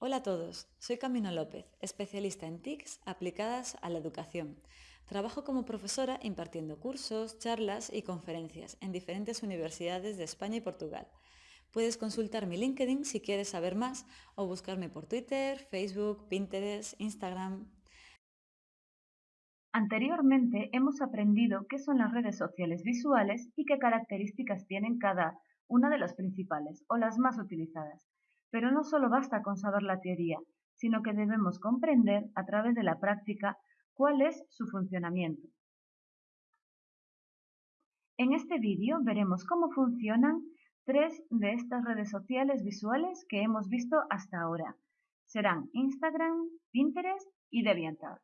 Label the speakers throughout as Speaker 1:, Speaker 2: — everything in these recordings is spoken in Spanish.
Speaker 1: Hola a todos, soy Camino López, especialista en TICs aplicadas a la educación. Trabajo como profesora impartiendo cursos, charlas y conferencias en diferentes universidades de España y Portugal. Puedes consultar mi LinkedIn si quieres saber más o buscarme por Twitter, Facebook, Pinterest, Instagram.
Speaker 2: Anteriormente hemos aprendido qué son las redes sociales visuales y qué características tienen cada una de las principales o las más utilizadas. Pero no solo basta con saber la teoría, sino que debemos comprender a través de la práctica cuál es su funcionamiento. En este vídeo veremos cómo funcionan tres de estas redes sociales visuales que hemos visto hasta ahora. Serán Instagram, Pinterest y DeviantArt.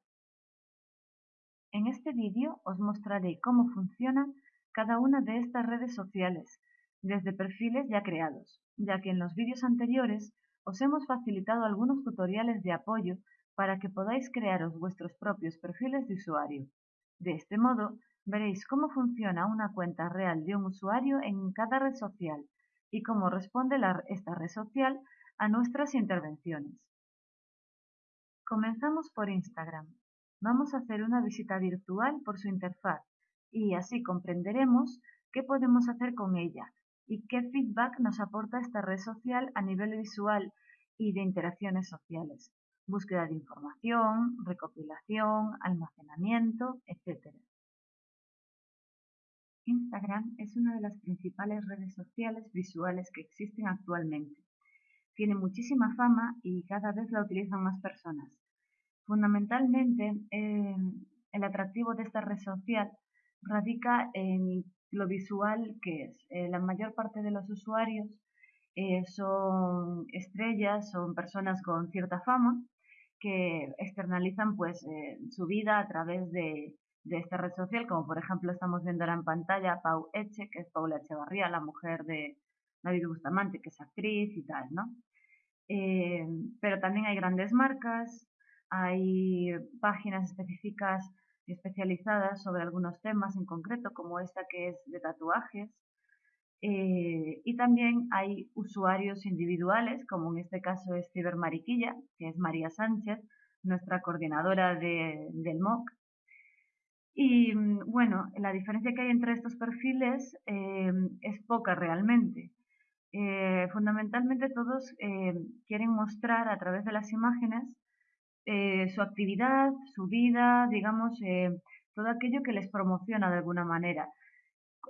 Speaker 2: En este vídeo os mostraré cómo funcionan cada una de estas redes sociales, desde perfiles ya creados, ya que en los vídeos anteriores os hemos facilitado algunos tutoriales de apoyo para que podáis crearos vuestros propios perfiles de usuario. De este modo, veréis cómo funciona una cuenta real de un usuario en cada red social y cómo responde esta red social a nuestras intervenciones. Comenzamos por Instagram. Vamos a hacer una visita virtual por su interfaz y así comprenderemos qué podemos hacer con ella y qué feedback nos aporta esta red social a nivel visual y de interacciones sociales, búsqueda de información, recopilación, almacenamiento, etc. Instagram es una de las principales redes sociales visuales que existen actualmente. Tiene muchísima fama y cada vez la utilizan más personas. Fundamentalmente, eh, el atractivo de esta red social radica en lo visual que es. Eh, la mayor parte de los usuarios eh, son estrellas, son personas con cierta fama que externalizan pues eh, su vida a través de, de, esta red social, como por ejemplo estamos viendo ahora en pantalla Pau Eche, que es Paula Echevarría, la mujer de David Bustamante, que es actriz y tal, ¿no? pero también hay grandes marcas, hay páginas específicas especializadas sobre algunos temas en concreto, como esta que es de tatuajes. Eh, y también hay usuarios individuales, como en este caso es Cibermariquilla, que es María Sánchez, nuestra coordinadora del MOOC. Y bueno, la diferencia que hay entre estos perfiles eh, es poca realmente. Eh, fundamentalmente todos quieren mostrar a través de las imágenes eh, su actividad, su vida, digamos, eh, todo aquello que les promociona de alguna manera.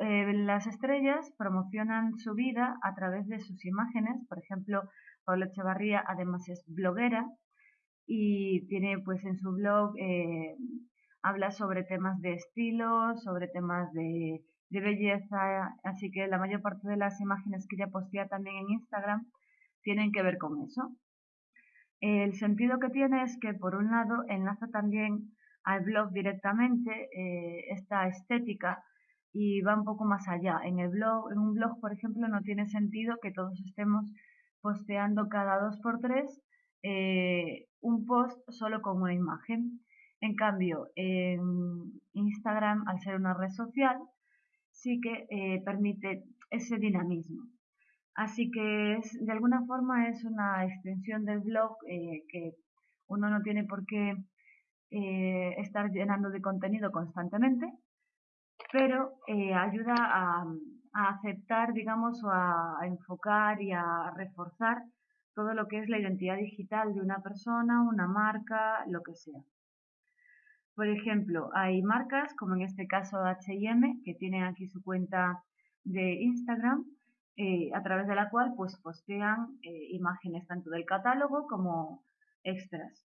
Speaker 2: Eh, las estrellas promocionan su vida a través de sus imágenes, por ejemplo, Paula Echevarría además es bloguera y tiene pues en su blog, habla sobre temas de estilo, sobre temas de belleza, así que la mayor parte de las imágenes que ella postea también en Instagram tienen que ver con eso. El sentido que tiene es que, por un lado, enlaza también al blog directamente eh, esta estética y va un poco más allá. En el blog, en un blog, por ejemplo, no tiene sentido que todos estemos posteando cada dos por tres eh, un post solo con una imagen. En cambio, en Instagram, al ser una red social, sí que eh, permite ese dinamismo. Así que es, de alguna forma es una extensión del blog eh, que uno no tiene por qué eh, estar llenando de contenido constantemente, pero eh, ayuda a, aceptar, digamos, o a, enfocar y a reforzar todo lo que es la identidad digital de una persona, una marca, lo que sea. Por ejemplo, hay marcas, como en este caso H&M, que tienen aquí su cuenta de Instagram, eh, a través de la cual pues postean eh, imágenes tanto del catálogo como extras.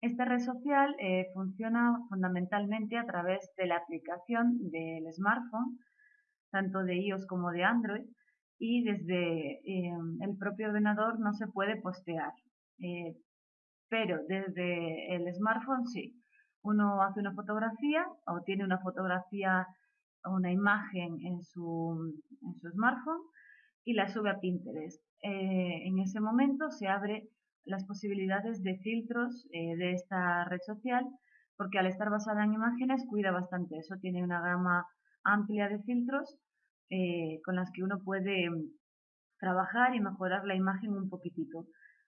Speaker 2: Esta red social eh, funciona fundamentalmente a través de la aplicación del smartphone, tanto de iOS como de Android, y desde el propio ordenador no se puede postear. pero desde el smartphone sí. Uno hace una fotografía o tiene una fotografía una imagen en su, smartphone y la sube a Pinterest. Eh, en ese momento se abre las posibilidades de filtros eh, de esta red social porque al estar basada en imágenes cuida bastante eso, tiene una gama amplia de filtros eh, con las que uno puede trabajar y mejorar la imagen un poquitito.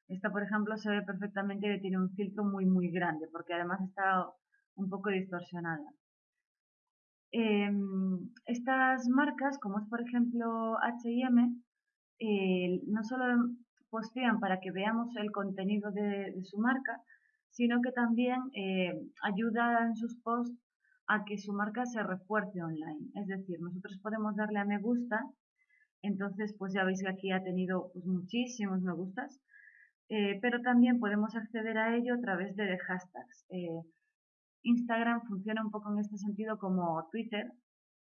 Speaker 2: Esta, por ejemplo, se ve perfectamente que tiene un filtro muy, muy grande, porque además está un poco distorsionada. Em, estas marcas, como es por ejemplo H&M, no solo postean para que veamos el contenido de, su marca, sino que también eh, ayuda en sus posts a que su marca se refuerce online. Es decir, nosotros podemos darle a me gusta, entonces pues ya veis que aquí ha tenido pues, muchísimos me gustas, eh, pero también podemos acceder a ello a través de hashtags. Eh, Instagram funciona un poco en este sentido como Twitter,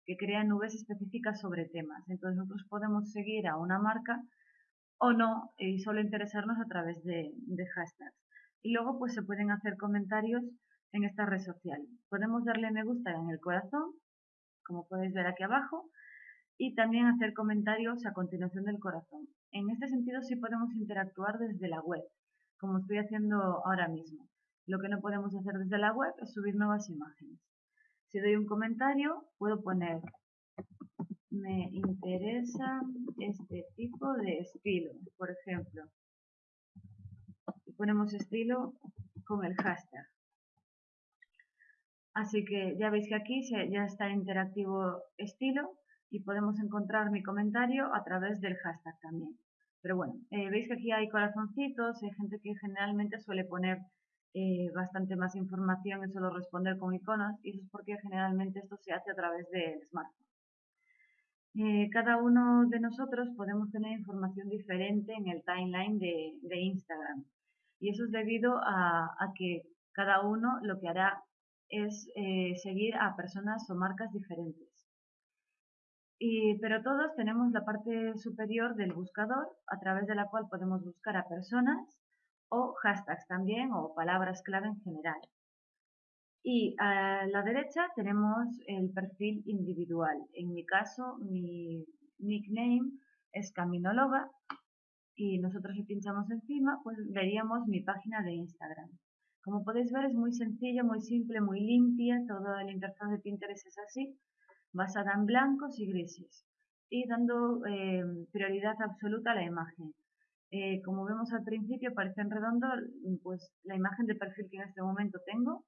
Speaker 2: que crea nubes específicas sobre temas. Entonces nosotros podemos seguir a una marca o no y solo interesarnos a través de, hashtags. Y luego pues se pueden hacer comentarios en esta red social. Podemos darle me gusta en el corazón, como podéis ver aquí abajo, y también hacer comentarios a continuación del corazón. En este sentido sí podemos interactuar desde la web, como estoy haciendo ahora mismo. Lo que no podemos hacer desde la web es subir nuevas imágenes. Si doy un comentario, puedo poner me interesa este tipo de estilo, por ejemplo. Y ponemos estilo con el hashtag. Así que ya veis que aquí ya está interactivo estilo y podemos encontrar mi comentario a través del hashtag también. Pero bueno, eh, veis que aquí hay corazoncitos, hay gente que generalmente suele poner eh, bastante más información y solo responder con iconos y eso es porque generalmente esto se hace a través del smartphone. Eh, cada uno de nosotros podemos tener información diferente en el timeline de, Instagram y eso es debido a, que cada uno lo que hará es seguir a personas o marcas diferentes pero todos tenemos la parte superior del buscador a través de la cual podemos buscar a personas o hashtags también o palabras clave en general. Y a la derecha tenemos el perfil individual. En mi caso, mi nickname es Caminóloga y nosotros si pinchamos encima, pues veríamos mi página de Instagram. Como podéis ver es muy sencilla, muy simple, muy limpia, toda la interfaz de Pinterest es así basada en blancos y grises y dando eh, prioridad absoluta a la imagen. Eh, como vemos al principio parece en redondo pues la imagen de perfil que en este momento tengo.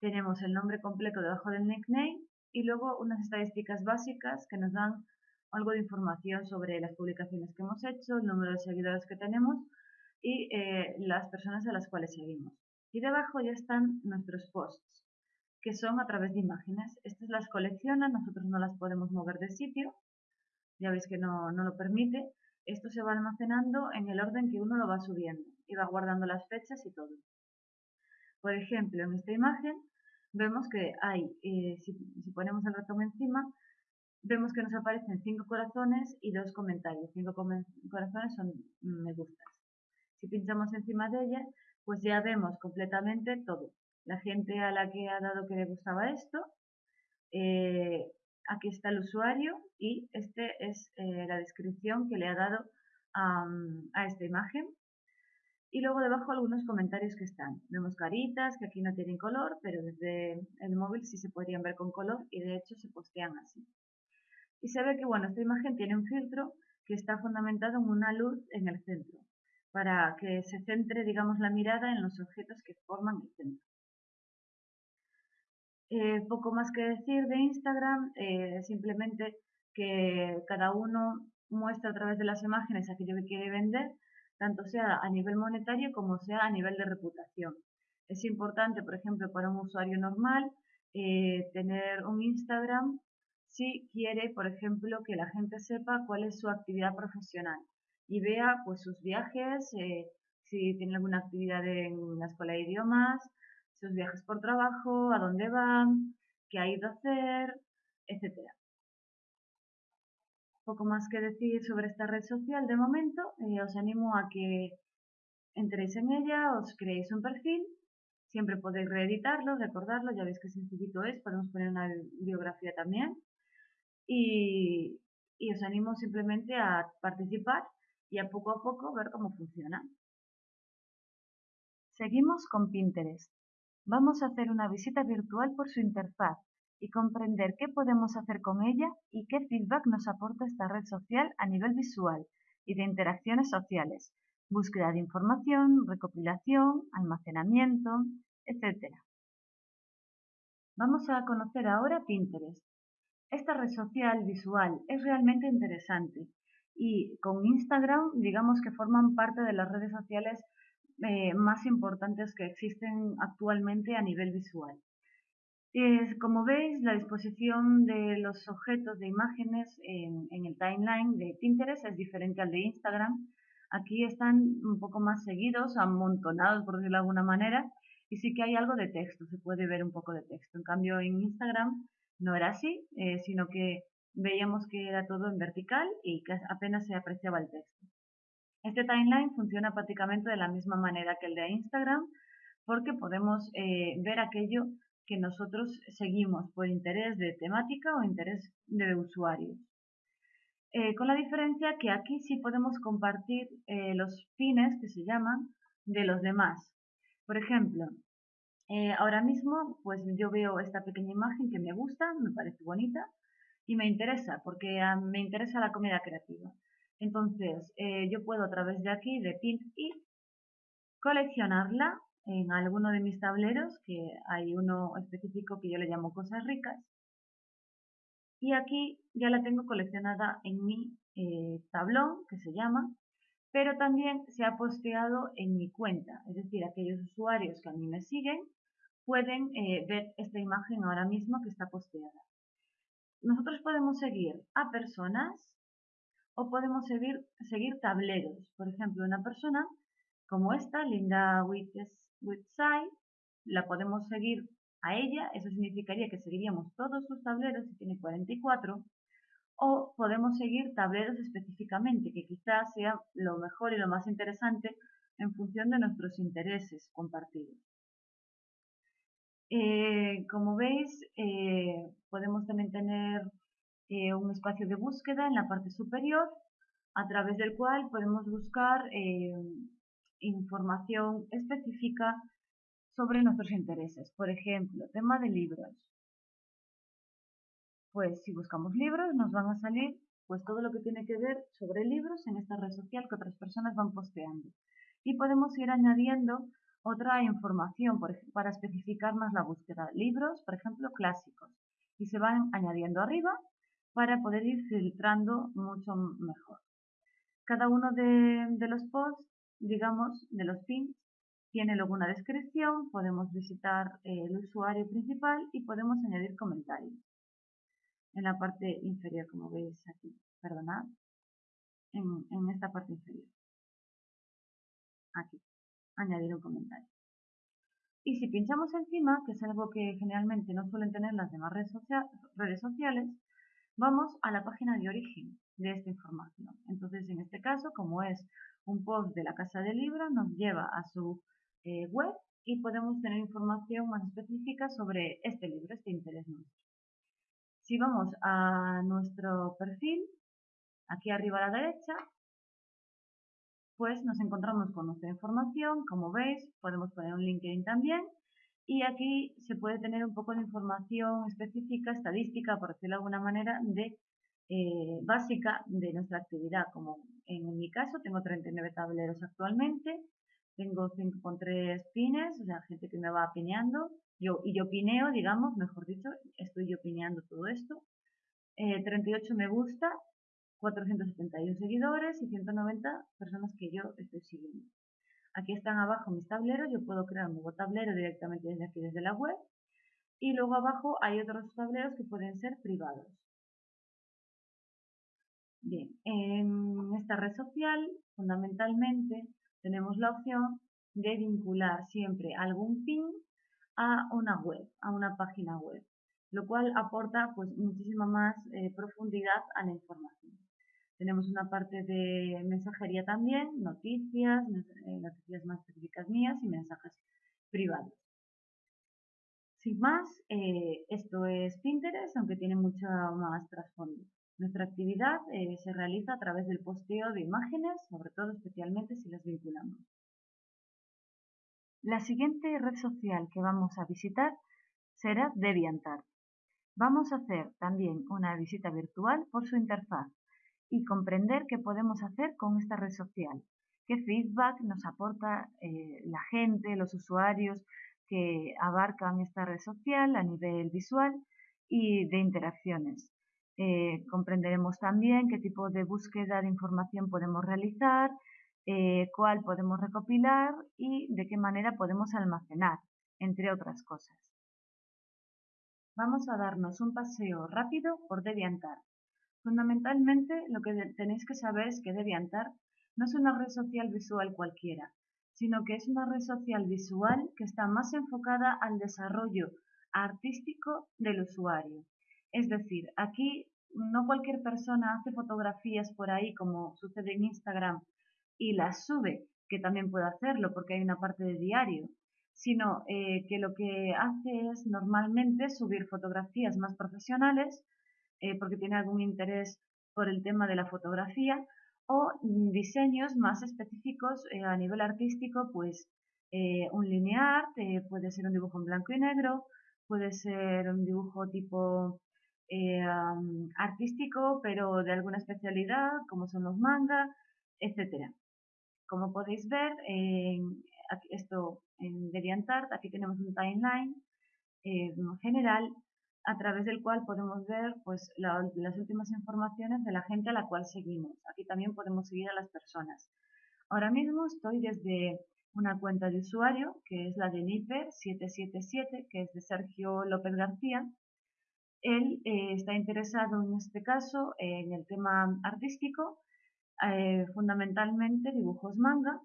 Speaker 2: Tenemos el nombre completo debajo del nickname y luego unas estadísticas básicas que nos dan algo de información sobre las publicaciones que hemos hecho, el número de seguidores que tenemos y eh, las personas a las cuales seguimos. Y debajo ya están nuestros posts que son a través de imágenes. Estas las colecciona, nosotros no las podemos mover de sitio, ya veis que no, no lo permite. Esto se va almacenando en el orden que uno lo va subiendo y va guardando las fechas y todo. Por ejemplo, en esta imagen vemos que hay, eh, si, ponemos el ratón encima, vemos que nos aparecen cinco corazones y dos comentarios. Cinco corazones son me gustas. Si pinchamos encima de ella, pues ya vemos completamente todo la gente a la que ha dado que le gustaba esto. Eh, aquí está el usuario y este es eh, la descripción que le ha dado a, esta imagen. Y luego debajo algunos comentarios que están. Vemos caritas que aquí no tienen color, pero desde el móvil sí se podrían ver con color y de hecho se postean así. Y se ve que bueno, esta imagen tiene un filtro que está fundamentado en una luz en el centro, para que se centre, digamos, la mirada en los objetos que forman el centro. Eh, poco más que decir de Instagram, eh, simplemente que cada uno muestra a través de las imágenes aquello que quiere vender, tanto sea a nivel monetario como sea a nivel de reputación. Es importante, por ejemplo, para un usuario normal, eh, tener un Instagram si quiere, por ejemplo, que la gente sepa cuál es su actividad profesional y vea pues sus viajes, si tiene alguna actividad en la escuela de idiomas, sus viajes por trabajo, a dónde van, qué ha ido a hacer, etc. Poco más que decir sobre esta red social de momento. Eh, os animo a que entréis en ella, os creéis un perfil. Siempre podéis reeditarlo, recordarlo, ya veis qué sencillito es. Podemos poner una biografía también. Y, y os animo simplemente a participar y a poco a poco ver cómo funciona. Seguimos con Pinterest. Vamos a hacer una visita virtual por su interfaz y comprender qué podemos hacer con ella y qué feedback nos aporta esta red social a nivel visual y de interacciones sociales. búsqueda de información, recopilación, almacenamiento, etc. Vamos a conocer ahora Pinterest. Esta red social visual es realmente interesante y con Instagram digamos que forman parte de las redes sociales eh, más importantes que existen actualmente a nivel visual. como veis, la disposición de los objetos de imágenes en, en, el timeline de Pinterest es diferente al de Instagram. Aquí están un poco más seguidos, amontonados por decirlo de alguna manera, y sí que hay algo de texto, se puede ver un poco de texto. En cambio, en Instagram no era así, eh, sino que veíamos que era todo en vertical y que apenas se apreciaba el texto. Este timeline funciona prácticamente de la misma manera que el de Instagram porque podemos eh, ver aquello que nosotros seguimos por interés de temática o interés de usuarios. Eh, con la diferencia que aquí sí podemos compartir los pines que se llaman de los demás. Por ejemplo, eh, ahora mismo pues yo veo esta pequeña imagen que me gusta, me parece bonita y me interesa porque ah, me interesa la comida creativa. Entonces eh, yo puedo a través de aquí, de Pin y coleccionarla en alguno de mis tableros, que hay uno específico que yo le llamo cosas ricas. Y aquí ya la tengo coleccionada en mi eh, tablón, que se llama pero también se ha posteado en mi cuenta, es decir, aquellos usuarios que a mí me siguen pueden eh, ver esta imagen ahora mismo que está posteada. Nosotros podemos seguir a personas o podemos seguir, seguir tableros. Por ejemplo, una persona como esta, Linda Whitside, la podemos seguir a ella, eso significaría que seguiríamos todos sus tableros, si tiene 44, o podemos seguir tableros específicamente, que quizás sea lo mejor y lo más interesante en función de nuestros intereses compartidos. Eh, como veis, eh, podemos también tener eh, un espacio de búsqueda en la parte superior, a través del cual podemos buscar información específica sobre nuestros intereses. Por ejemplo, tema de libros pues si buscamos libros nos van a salir pues todo lo que tiene que ver sobre libros en esta red social que otras personas van posteando. Y podemos ir añadiendo otra información para especificar más la búsqueda. Libros, por ejemplo, clásicos. Y se van añadiendo arriba para poder ir filtrando mucho mejor. Cada uno de, los posts, digamos, de los pins, tiene luego una descripción, podemos visitar el usuario principal y podemos añadir comentarios en la parte inferior, como veis aquí, perdonad, en, en esta parte inferior. Aquí, añadir un comentario. Y si pinchamos encima, que es algo que generalmente no suelen tener las demás redes sociales, vamos a la página de origen de esta información. Entonces, en este caso, como es un post de la Casa del Libro, nos lleva a su eh, web y podemos tener información más específica sobre este libro, este interés nuestro. Si vamos a nuestro perfil, aquí arriba a la derecha, pues nos encontramos con nuestra información, como veis, podemos poner un LinkedIn también, y aquí se puede tener un poco de información específica, estadística, por decirlo de alguna manera, de eh, básica de nuestra actividad, como en mi caso tengo 39 tableros actualmente, tengo 5,3 pines, o sea, gente que me va pineando, yo, y yo pineo, digamos, mejor dicho, estoy yo pineando todo esto. 38 eh, me gusta, 471 seguidores y 190 personas que yo estoy siguiendo. Aquí están abajo mis tableros, yo puedo crear un nuevo tablero directamente desde aquí, desde la web. Y luego abajo hay otros tableros que pueden ser privados. Bien, en esta red social, fundamentalmente, tenemos la opción de vincular siempre algún pin a una web, a una página web, lo cual aporta pues muchísima más eh, profundidad a la información. Tenemos una parte de mensajería también, noticias, eh, noticias más específicas mías y mensajes privados. Sin más, eh, esto es Pinterest, aunque tiene mucho más trasfondo. Nuestra actividad se realiza a través del posteo de imágenes, sobre todo especialmente si las vinculamos. La siguiente red social que vamos a visitar será DeviantArt. Vamos a hacer también una visita virtual por su interfaz y comprender qué podemos hacer con esta red social. qué feedback nos aporta eh, la gente, los usuarios que abarcan esta red social a nivel visual y de interacciones. Eh, comprenderemos también qué tipo de búsqueda de información podemos realizar, eh, cuál podemos recopilar y de qué manera podemos almacenar, entre otras cosas. Vamos a darnos un paseo rápido por DeviantArt. Fundamentalmente, lo que tenéis que saber es que DeviantArt no es una red social visual cualquiera, sino que es una red social visual que está más enfocada al desarrollo artístico del usuario. Es decir, aquí no cualquier persona hace fotografías por ahí como sucede en Instagram y las sube, que también puede hacerlo porque hay una parte de diario, sino eh, que lo que hace es normalmente subir fotografías más profesionales eh, porque tiene algún interés por el tema de la fotografía o diseños más específicos eh, a nivel artístico, pues un linear, puede ser un dibujo en blanco y negro, puede ser un dibujo tipo eh, artístico, pero de alguna especialidad, como son los manga, etcétera. Como podéis ver, esto en DeviantArt, aquí tenemos un timeline eh, general a través del cual podemos ver pues, las últimas informaciones de la gente a la cual seguimos. Aquí también podemos seguir a las personas. Ahora mismo estoy desde una cuenta de usuario, que es la de Niper777, que es de Sergio López García. Él eh, está interesado en este caso en el tema artístico, eh, fundamentalmente dibujos manga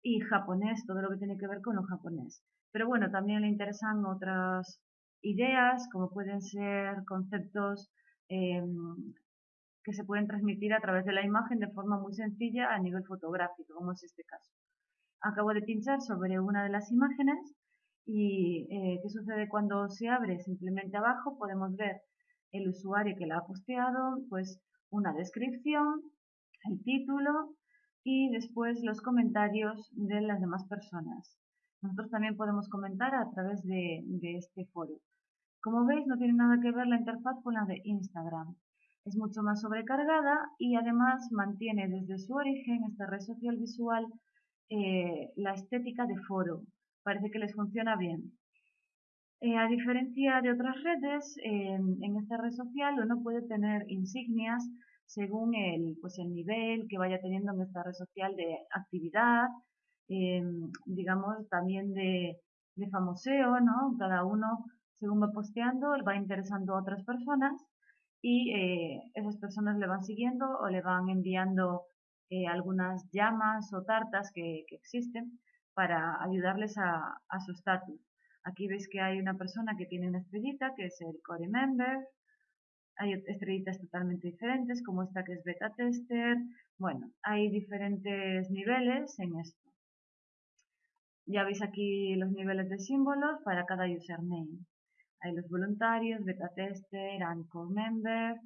Speaker 2: y japonés, todo lo que tiene que ver con lo japonés. Pero bueno, también le interesan otras ideas, como pueden ser conceptos em, que se pueden transmitir a través de la imagen de forma muy sencilla a nivel fotográfico, como es este caso. Acabo de pinchar sobre una de las imágenes y eh, qué sucede cuando se abre simplemente abajo podemos ver el usuario que la ha posteado pues una descripción el título y después los comentarios de las demás personas. Nosotros también podemos comentar a través de este foro como veis no tiene nada que ver la interfaz con la de Instagram es mucho más sobrecargada y además mantiene desde su origen esta red social visual eh, la estética de foro. Parece que les funciona bien. Eh, a diferencia de otras redes, en esta red social uno puede tener insignias según el, pues el nivel que vaya teniendo en esta red social de actividad, em, digamos también de, de famoseo, ¿no? Cada uno, según va posteando, va interesando a otras personas y eh, esas personas le van siguiendo o le van enviando eh, algunas llamas o tartas que, existen para ayudarles a, su estatus. Aquí veis que hay una persona que tiene una estrellita, que es el core member. Hay estrellitas totalmente diferentes, como esta que es beta tester. Bueno, hay diferentes niveles en esto. Ya veis aquí los niveles de símbolos para cada username. Hay los voluntarios, beta tester, anchor member,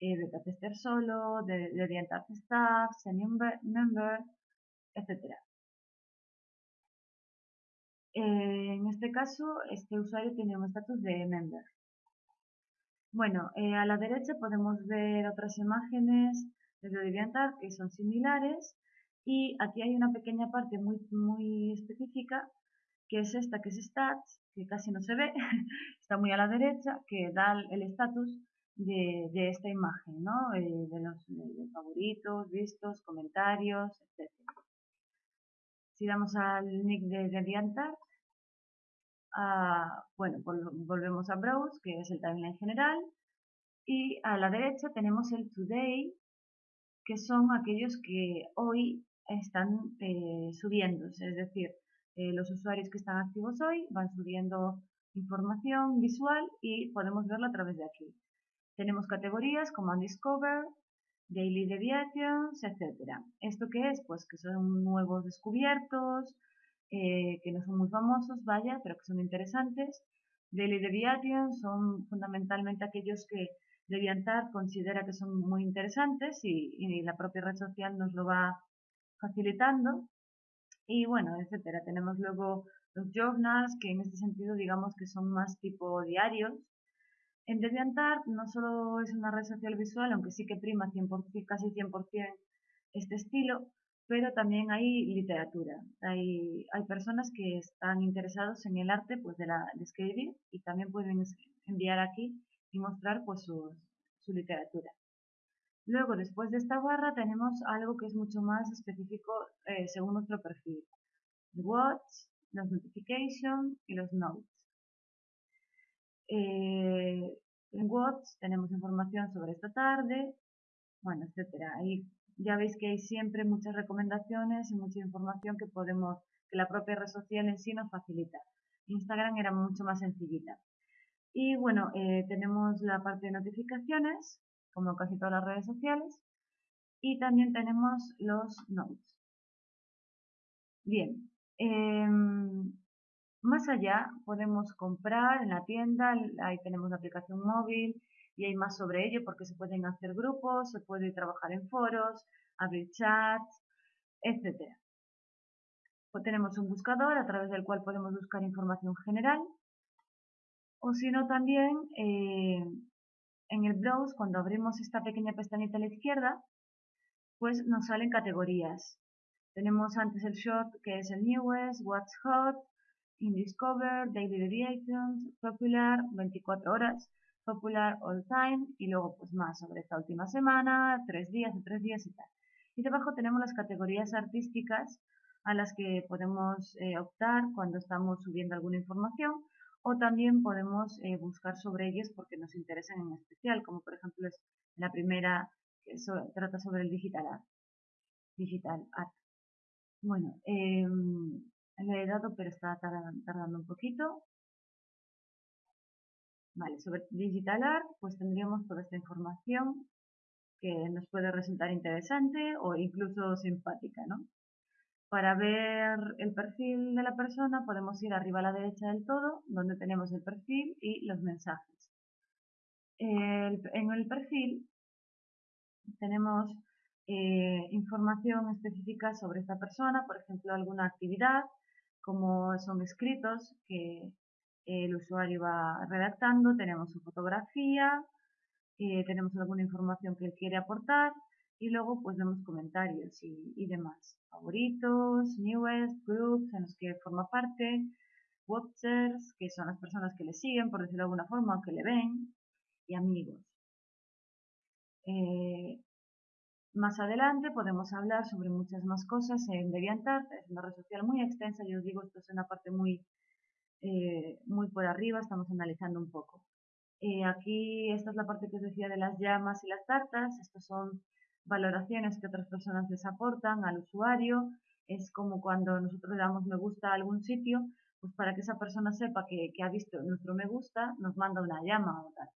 Speaker 2: eh, beta tester solo, de, de staff, senior member, etc. Eh, en este caso, este usuario tiene un estatus de member. Bueno, eh, a la derecha podemos ver otras imágenes de DeviantArt que son similares y aquí hay una pequeña parte muy, muy específica que es esta que es stats, que casi no se ve, está muy a la derecha, que da el estatus de, esta imagen, ¿no? Eh, de los favoritos, vistos, comentarios, etc. Si damos al nick de DeviantArt, bueno, volvemos a Browse, que es el timeline general, y a la derecha tenemos el Today, que son aquellos que hoy están eh, subiéndose, es decir, eh, los usuarios que están activos hoy van subiendo información visual y podemos verlo a través de aquí. Tenemos categorías como Undiscovered, Daily Deviations, etc. ¿Esto qué es? Pues que son nuevos descubiertos, eh, que no son muy famosos, vaya, pero que son interesantes. Daily Deviations son fundamentalmente aquellos que DeviantArt considera que son muy interesantes y, la propia red social nos lo va facilitando. Y bueno, etcétera. Tenemos luego los journals, que en este sentido digamos que son más tipo diarios, en DeviantArt no solo es una red social visual, aunque sí que prima 100%, casi 100% este estilo, pero también hay literatura. Hay, hay personas que están interesados en el arte pues, de, la, de escribir y también pueden enviar aquí y mostrar pues, su, su literatura. Luego, después de esta barra, tenemos algo que es mucho más específico eh, según nuestro perfil. Watch, los notifications y los notes. Eh, en Watch tenemos información sobre esta tarde, bueno, etcétera. Ahí ya veis que hay siempre muchas recomendaciones y mucha información que podemos, que la propia red social en sí nos facilita. Instagram era mucho más sencillita. Y bueno, eh, tenemos la parte de notificaciones, como casi todas las redes sociales, y también tenemos los notes. Bien, em, más allá podemos comprar en la tienda, ahí tenemos la aplicación móvil y hay más sobre ello porque se pueden hacer grupos, se puede trabajar en foros, abrir chats, etc. Pues tenemos un buscador a través del cual podemos buscar información general o si no también eh, en el browse cuando abrimos esta pequeña pestañita a la izquierda pues nos salen categorías. Tenemos antes el short que es el newest, what's hot, indiscover, daily deviations, popular, 24 horas, popular all time y luego pues más sobre esta última semana, tres días, tres días y tal. Y debajo tenemos las categorías artísticas a las que podemos eh, optar cuando estamos subiendo alguna información o también podemos eh, buscar sobre ellas porque nos interesan en especial, como por ejemplo es la primera que trata sobre el digital art. Digital art. Bueno, eh, le he dado pero está tardando, un poquito. Vale, sobre digital art pues tendríamos toda esta información que nos puede resultar interesante o incluso simpática, ¿no? Para ver el perfil de la persona podemos ir arriba a la derecha del todo, donde tenemos el perfil y los mensajes. en el perfil tenemos eh, información específica sobre esta persona, por ejemplo, alguna actividad, como son escritos que el usuario va redactando, tenemos su fotografía, eh, tenemos alguna información que él quiere aportar y luego pues vemos comentarios y, demás. Favoritos, newest, groups en los que forma parte, watchers, que son las personas que le siguen, por decirlo de alguna forma, o que le ven, y amigos. Eh, más adelante podemos hablar sobre muchas más cosas en DeviantArt, es una red social muy extensa, yo os digo, esto es una parte muy, eh, muy por arriba, estamos analizando un poco. Eh, aquí, esta es la parte que os decía de las llamas y las tartas, estas son valoraciones que otras personas les aportan al usuario. Es como cuando nosotros le damos me gusta a algún sitio, pues para que esa persona sepa que, ha visto nuestro me gusta, nos manda una llama o tal.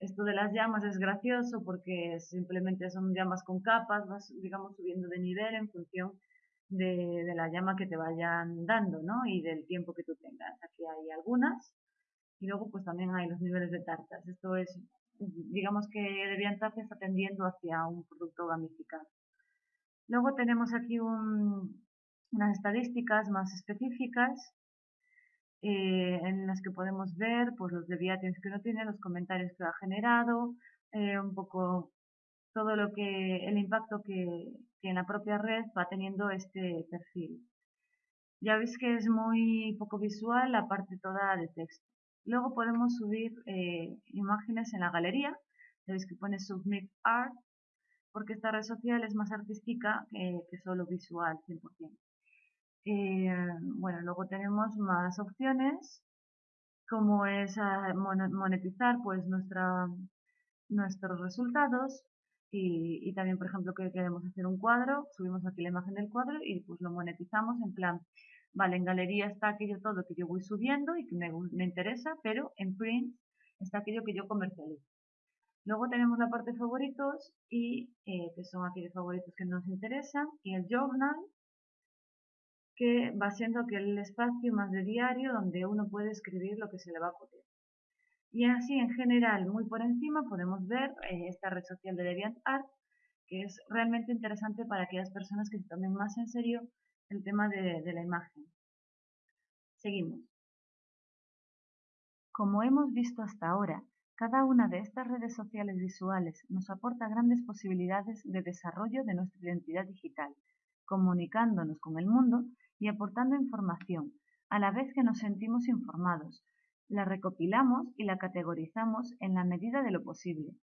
Speaker 2: Esto de las llamas es gracioso porque simplemente son llamas con capas, vas, digamos, subiendo de nivel en función de, de, la llama que te vayan dando, ¿no? Y del tiempo que tú tengas. Aquí hay algunas y luego pues también hay los niveles de tartas. Esto es digamos que DeviantArt está tendiendo hacia un producto gamificado. Luego tenemos aquí unas estadísticas más específicas eh, en las que podemos ver pues, los deviations que uno tiene, los comentarios que ha generado, eh, un poco todo lo que el impacto que, que, en la propia red va teniendo este perfil. Ya veis que es muy poco visual la parte toda de texto. Luego podemos subir eh, imágenes en la galería. Veis que pone Submit Art, porque esta red social es más artística que, solo visual 100%. Eh, bueno, luego tenemos más opciones, como es ah, monetizar pues nuestra, nuestros resultados y, y, también, por ejemplo, que queremos hacer un cuadro, subimos aquí la imagen del cuadro y pues lo monetizamos en plan Vale, en galería está aquello todo que yo voy subiendo y que me, interesa, pero en print está aquello que yo comercializo. Luego tenemos la parte favoritos y eh, que son aquellos favoritos que nos interesan y el journal que va siendo aquel espacio más de diario donde uno puede escribir lo que se le va a ocurrir. Y así en general, muy por encima, podemos ver eh, esta red social de DeviantArt que es realmente interesante para aquellas personas que se tomen más en serio el tema de, la imagen. Seguimos. Como hemos visto hasta ahora, cada una de estas redes sociales visuales nos aporta grandes posibilidades de desarrollo de nuestra identidad digital, comunicándonos con el mundo y aportando información, a la vez que nos sentimos informados. La recopilamos y la categorizamos en la medida de lo posible.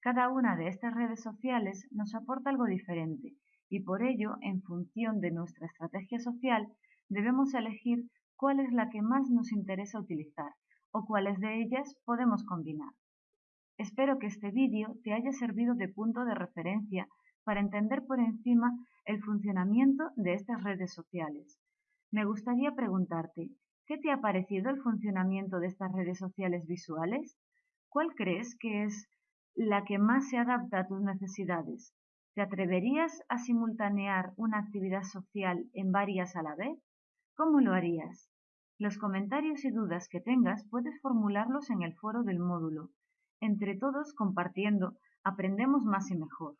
Speaker 2: Cada una de estas redes sociales nos aporta algo diferente y por ello, en función de nuestra estrategia social, debemos elegir cuál es la que más nos interesa utilizar o cuáles de ellas podemos combinar. Espero que este vídeo te haya servido de punto de referencia para entender por encima el funcionamiento de estas redes sociales. Me gustaría preguntarte, ¿qué te ha parecido el funcionamiento de estas redes sociales visuales? ¿Cuál crees que es la que más se adapta a tus necesidades? ¿Te atreverías a simultanear una actividad social en varias a la vez? ¿Cómo lo harías? Los comentarios y dudas que tengas puedes formularlos en el foro del módulo. Entre todos compartiendo, aprendemos más y mejor.